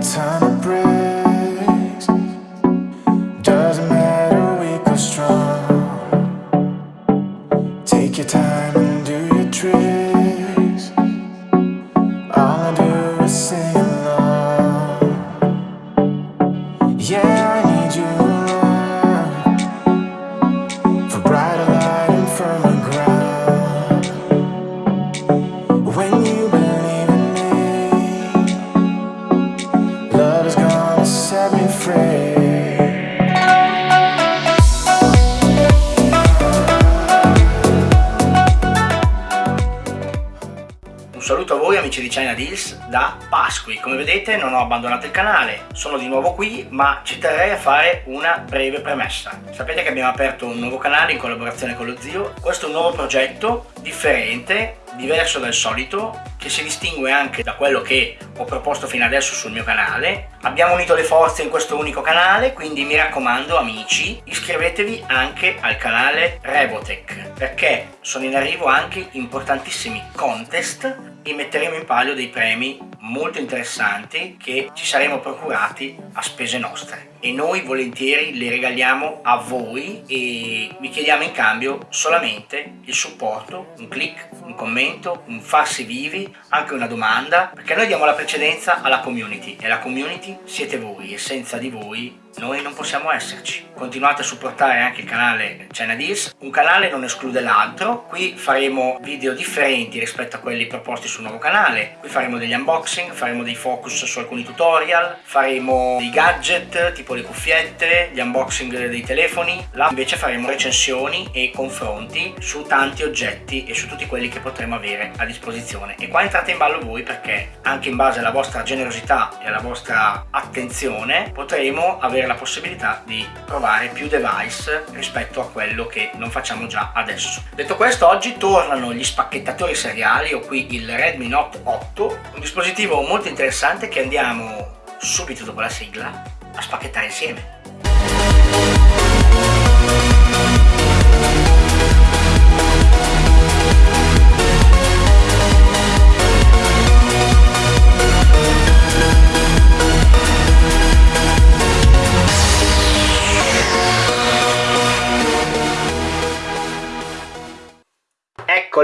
time to breathe. Deals da Pasqui, come vedete non ho abbandonato il canale, sono di nuovo qui ma ci terrei a fare una breve premessa. Sapete che abbiamo aperto un nuovo canale in collaborazione con lo zio, questo è un nuovo progetto differente, diverso dal solito, che si distingue anche da quello che ho proposto fino adesso sul mio canale. Abbiamo unito le forze in questo unico canale, quindi mi raccomando amici, iscrivetevi anche al canale Revotech, perché sono in arrivo anche importantissimi contest. E metteremo in palio dei premi molto interessanti che ci saremo procurati a spese nostre. E noi volentieri le regaliamo a voi e vi chiediamo in cambio solamente il supporto, un click, un commento, un farsi vivi, anche una domanda, perché noi diamo la precedenza alla community e la community siete voi e senza di voi noi non possiamo esserci. Continuate a supportare anche il canale China Deals, un canale non esclude l'altro, qui faremo video differenti rispetto a quelli proposti sul nuovo canale, qui faremo degli unboxing, faremo dei focus su alcuni tutorial, faremo dei gadget tipo le cuffiette, gli unboxing dei telefoni, là invece faremo recensioni e confronti su tanti oggetti e su tutti quelli che potremo avere a disposizione. E qua entrate in ballo voi perché anche in base alla vostra generosità e alla vostra attenzione potremo avere la possibilità di provare più device rispetto a quello che non facciamo già adesso. Detto questo oggi tornano gli spacchettatori seriali, ho qui il Redmi Note 8, un dispositivo molto interessante che andiamo subito dopo la sigla a spacchettare insieme.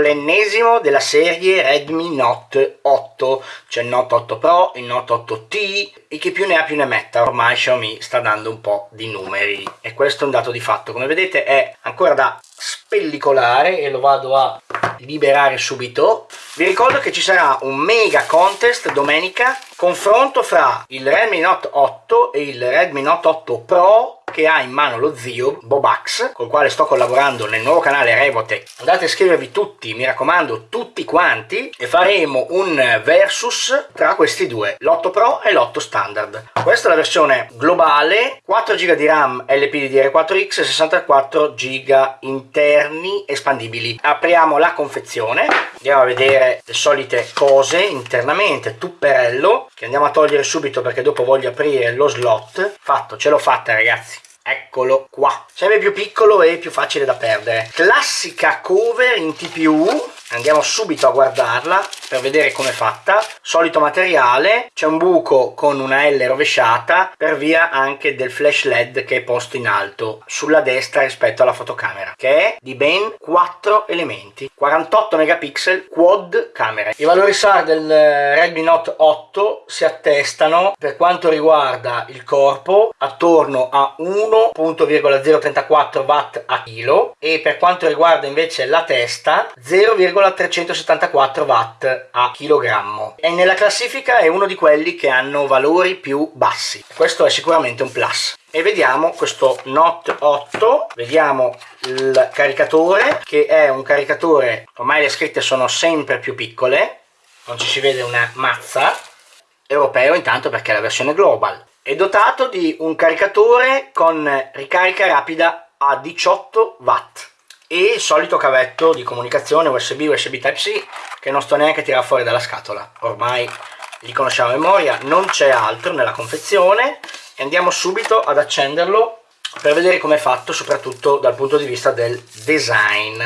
L'ennesimo della serie Redmi Note 8, c'è il Note 8 Pro, il Note 8T e chi più ne ha più ne metta, ormai Xiaomi sta dando un po' di numeri e questo è un dato di fatto, come vedete è ancora da spellicolare e lo vado a liberare subito. Vi ricordo che ci sarà un mega contest domenica, confronto fra il Redmi Note 8 e il Redmi Note 8 Pro che ha in mano lo zio Bobax col quale sto collaborando nel nuovo canale Revotech. Andate a iscrivervi tutti mi raccomando tutti quanti e faremo un versus tra questi due l'8 Pro e l'8 standard. Questa è la versione globale 4 GB di RAM LPDDR4X e 64 GB interni espandibili. Apriamo la confezione andiamo a vedere le solite cose internamente tupperello che andiamo a togliere subito perché dopo voglio aprire lo slot. Fatto ce l'ho fatta ragazzi. Eccolo qua. Sempre più piccolo e più facile da perdere. Classica cover in TPU andiamo subito a guardarla per vedere com'è fatta. Solito materiale c'è un buco con una L rovesciata per via anche del flash led che è posto in alto sulla destra rispetto alla fotocamera che è di ben 4 elementi 48 megapixel quad camera. I valori SAR del Redmi Note 8 si attestano per quanto riguarda il corpo attorno a 1.034 watt a chilo e per quanto riguarda invece la testa 0,374 watt a chilogrammo. E nella classifica è uno di quelli che hanno valori più bassi. Questo è sicuramente un plus. E vediamo questo Note 8 vediamo il caricatore che è un caricatore ormai le scritte sono sempre più piccole non ci si vede una mazza europeo intanto perché è la versione global. È dotato di un caricatore con ricarica rapida a 18 watt e il solito cavetto di comunicazione USB USB Type-C che non sto neanche a tirare fuori dalla scatola. Ormai li conosciamo a memoria non c'è altro nella confezione e andiamo subito ad accenderlo per vedere come è fatto soprattutto dal punto di vista del design.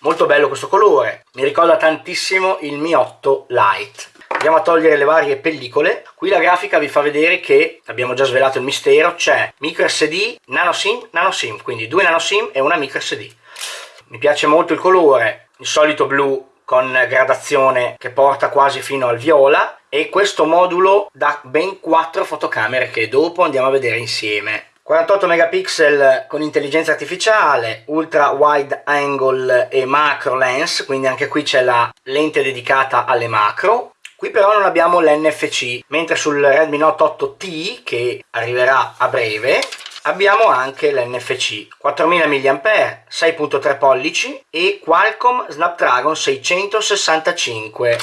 Molto bello questo colore mi ricorda tantissimo il Mi 8 Lite. Andiamo a togliere le varie pellicole. Qui la grafica vi fa vedere che abbiamo già svelato il mistero c'è micro sd nano sim nano sim quindi due nano sim e una micro sd mi piace molto il colore il solito blu con gradazione che porta quasi fino al viola e questo modulo da ben 4 fotocamere che dopo andiamo a vedere insieme 48 megapixel con intelligenza artificiale, ultra wide angle e macro lens, quindi anche qui c'è la lente dedicata alle macro. Qui però non abbiamo l'NFC, mentre sul Redmi Note 8T, che arriverà a breve, abbiamo anche l'NFC 4000 mAh 6.3 pollici e Qualcomm Snapdragon 665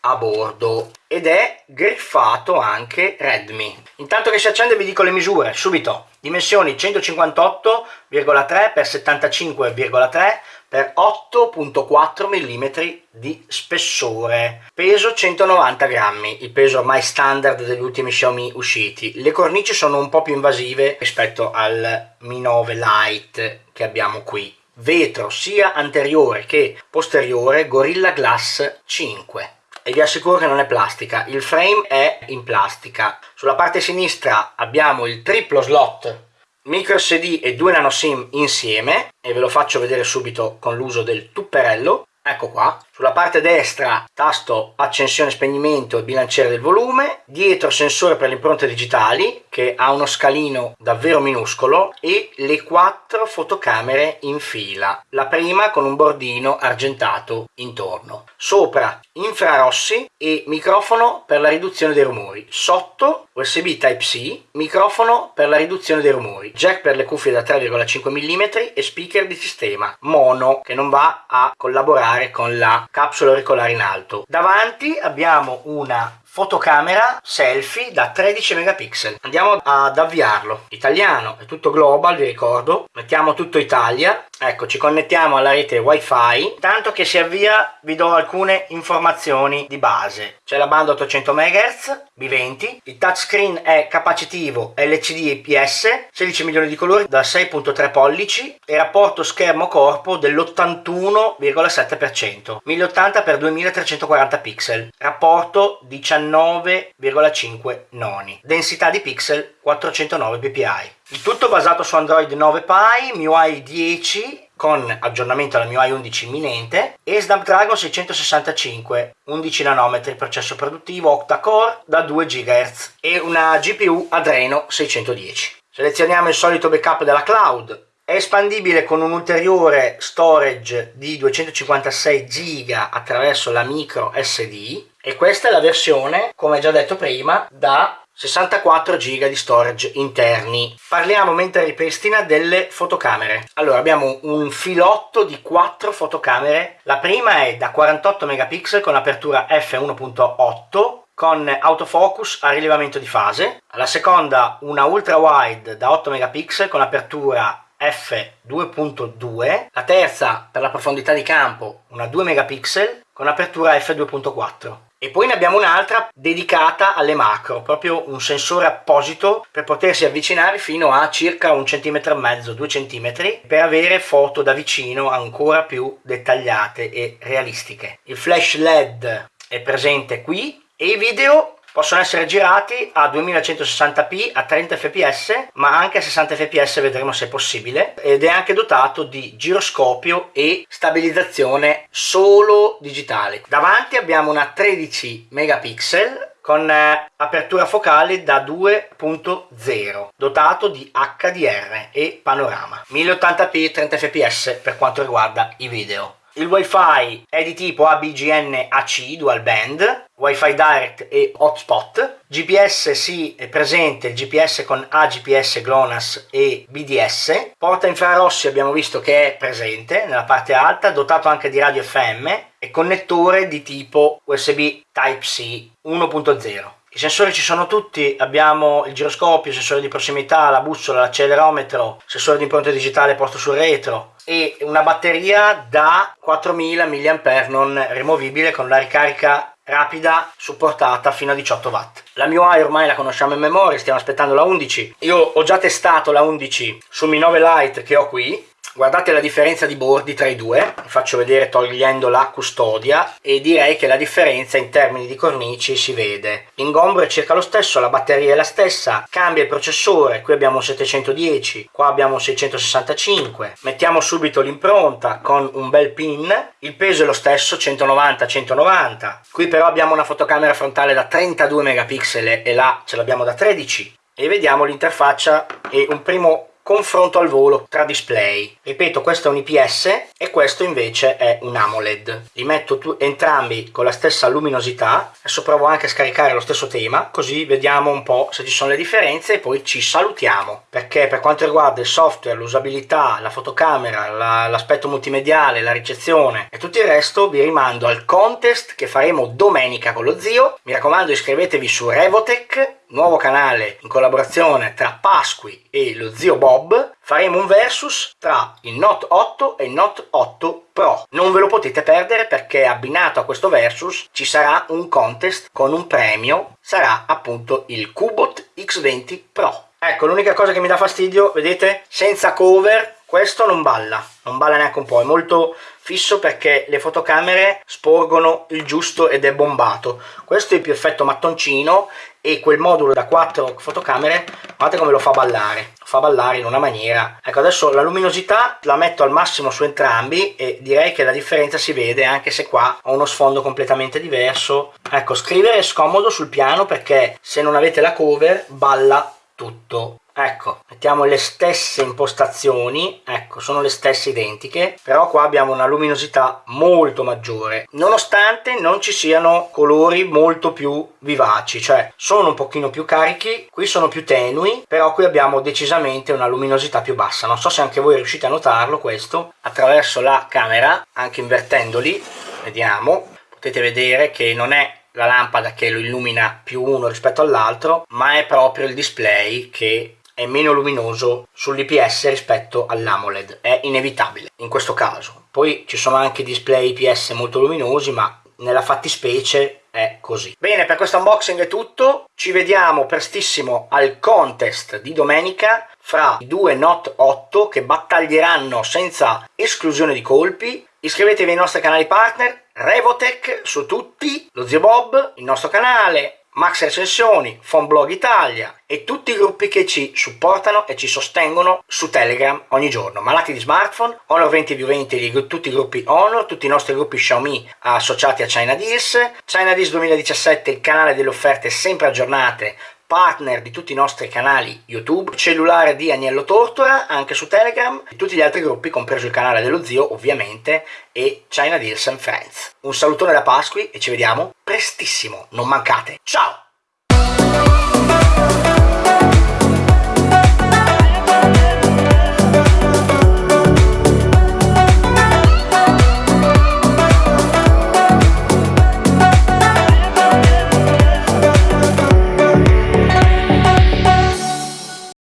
a bordo. Ed è griffato anche Redmi. Intanto che si accende vi dico le misure subito. Dimensioni 158,3 x 75,3 per 8.4 mm di spessore. Peso 190 grammi il peso ormai standard degli ultimi Xiaomi usciti. Le cornici sono un po' più invasive rispetto al Mi 9 Lite che abbiamo qui. Vetro sia anteriore che posteriore Gorilla Glass 5 e vi assicuro che non è plastica il frame è in plastica. Sulla parte sinistra abbiamo il triplo slot micro SD e due nano SIM insieme e ve lo faccio vedere subito con l'uso del tupperello. Ecco qua sulla parte destra tasto accensione spegnimento e bilanciere del volume. Dietro sensore per le impronte digitali che ha uno scalino davvero minuscolo. E le quattro fotocamere in fila. La prima con un bordino argentato intorno. Sopra infrarossi e microfono per la riduzione dei rumori. Sotto usb type c microfono per la riduzione dei rumori. Jack per le cuffie da 3,5 mm e speaker di sistema mono che non va a collaborare con la capsula auricolare in alto. Davanti abbiamo una fotocamera selfie da 13 megapixel. Andiamo ad avviarlo. Italiano è tutto global vi ricordo. Mettiamo tutto Italia. Ecco ci connettiamo alla rete wifi. Tanto che si avvia vi do alcune informazioni di base. C'è la banda 800 MHz B20 il touchscreen è capacitivo LCD IPS 16 milioni di colori da 6.3 pollici. E rapporto schermo corpo dell'81,7% 1080 x 2340 pixel. Rapporto 19 9,5 noni. Densità di pixel 409 ppi. Il tutto basato su Android 9 Pie, MIUI 10 con aggiornamento alla MIUI 11 imminente e Snapdragon 665 11 nanometri processo produttivo octa-core da 2 GHz e una GPU Adreno 610. Selezioniamo il solito backup della cloud, è espandibile con un ulteriore storage di 256 GB attraverso la micro SD e questa è la versione, come già detto prima, da 64 GB di storage interni. Parliamo mentre ripristina delle fotocamere. Allora abbiamo un filotto di 4 fotocamere. La prima è da 48 megapixel con apertura f1.8 con autofocus a rilevamento di fase. La seconda una ultra wide da 8 megapixel con apertura f2.2. La terza per la profondità di campo una 2 megapixel con apertura f2.4 e poi ne abbiamo un'altra dedicata alle macro, proprio un sensore apposito per potersi avvicinare fino a circa un centimetro e mezzo, due centimetri, per avere foto da vicino ancora più dettagliate e realistiche. Il flash LED è presente qui e i video possono essere girati a 2160p a 30 fps ma anche a 60 fps vedremo se è possibile. Ed è anche dotato di giroscopio e stabilizzazione solo digitale. Davanti abbiamo una 13 megapixel con eh, apertura focale da 2.0 dotato di HDR e panorama. 1080p 30 fps per quanto riguarda i video il wifi è di tipo ABGN AC dual band wifi direct e hotspot. Gps sì è presente il gps con agps glonas e bds porta infrarossi abbiamo visto che è presente nella parte alta dotato anche di radio fm e connettore di tipo usb type c 1.0 i sensori ci sono tutti, abbiamo il giroscopio, il sensore di prossimità, la bussola, l'accelerometro, sensore di impronta digitale posto sul retro e una batteria da 4000 mAh non rimovibile con la ricarica rapida supportata fino a 18 watt. La MIUI ormai la conosciamo in memoria stiamo aspettando la 11 io ho già testato la 11 sul Mi 9 Lite che ho qui guardate la differenza di bordi tra i due faccio vedere togliendo la custodia e direi che la differenza in termini di cornici si vede. L'ingombro è circa lo stesso la batteria è la stessa cambia il processore qui abbiamo 710 qua abbiamo 665 mettiamo subito l'impronta con un bel pin il peso è lo stesso 190 190 qui però abbiamo una fotocamera frontale da 32 megapixel e là ce l'abbiamo da 13 e vediamo l'interfaccia e un primo confronto al volo tra display. Ripeto, questo è un IPS e questo invece è un AMOLED. Li metto entrambi con la stessa luminosità. Adesso provo anche a scaricare lo stesso tema, così vediamo un po' se ci sono le differenze e poi ci salutiamo. Perché per quanto riguarda il software, l'usabilità, la fotocamera, l'aspetto multimediale, la ricezione e tutto il resto, vi rimando al contest che faremo domenica con lo zio. Mi raccomando iscrivetevi su Revotech nuovo canale in collaborazione tra Pasqui e lo zio Bob, faremo un versus tra il Note 8 e il Note 8 Pro. Non ve lo potete perdere perché abbinato a questo versus ci sarà un contest con un premio, sarà appunto il Cubot X20 Pro. Ecco, l'unica cosa che mi dà fastidio, vedete, senza cover questo non balla, non balla neanche un po', è molto fisso perché le fotocamere sporgono il giusto ed è bombato. Questo è più effetto mattoncino e quel modulo da 4 fotocamere, guardate come lo fa ballare, lo fa ballare in una maniera. Ecco, adesso la luminosità la metto al massimo su entrambi e direi che la differenza si vede anche se qua ho uno sfondo completamente diverso. Ecco, scrivere è scomodo sul piano perché se non avete la cover balla tutto ecco mettiamo le stesse impostazioni ecco sono le stesse identiche però qua abbiamo una luminosità molto maggiore nonostante non ci siano colori molto più vivaci cioè sono un pochino più carichi qui sono più tenui però qui abbiamo decisamente una luminosità più bassa. Non so se anche voi riuscite a notarlo questo attraverso la camera anche invertendoli vediamo potete vedere che non è la lampada che lo illumina più uno rispetto all'altro ma è proprio il display che è meno luminoso sull'IPS rispetto all'AMOLED, è inevitabile in questo caso. Poi ci sono anche display IPS molto luminosi, ma nella fattispecie è così. Bene, per questo unboxing è tutto, ci vediamo prestissimo al contest di domenica fra i due Note 8 che battaglieranno senza esclusione di colpi. Iscrivetevi ai nostri canali partner, Revotech su tutti, lo zio Bob, il nostro canale, Max Recensioni, Fonblog Italia e tutti i gruppi che ci supportano e ci sostengono su Telegram ogni giorno. Malati di smartphone, Honor 20 più 20, tutti i gruppi Honor, tutti i nostri gruppi Xiaomi associati a China Deals, China Deals 2017, il canale delle offerte sempre aggiornate partner di tutti i nostri canali YouTube, cellulare di Agnello Tortora, anche su Telegram, e tutti gli altri gruppi, compreso il canale dello zio ovviamente, e China Deals and Friends. Un salutone da Pasqui e ci vediamo prestissimo, non mancate. Ciao!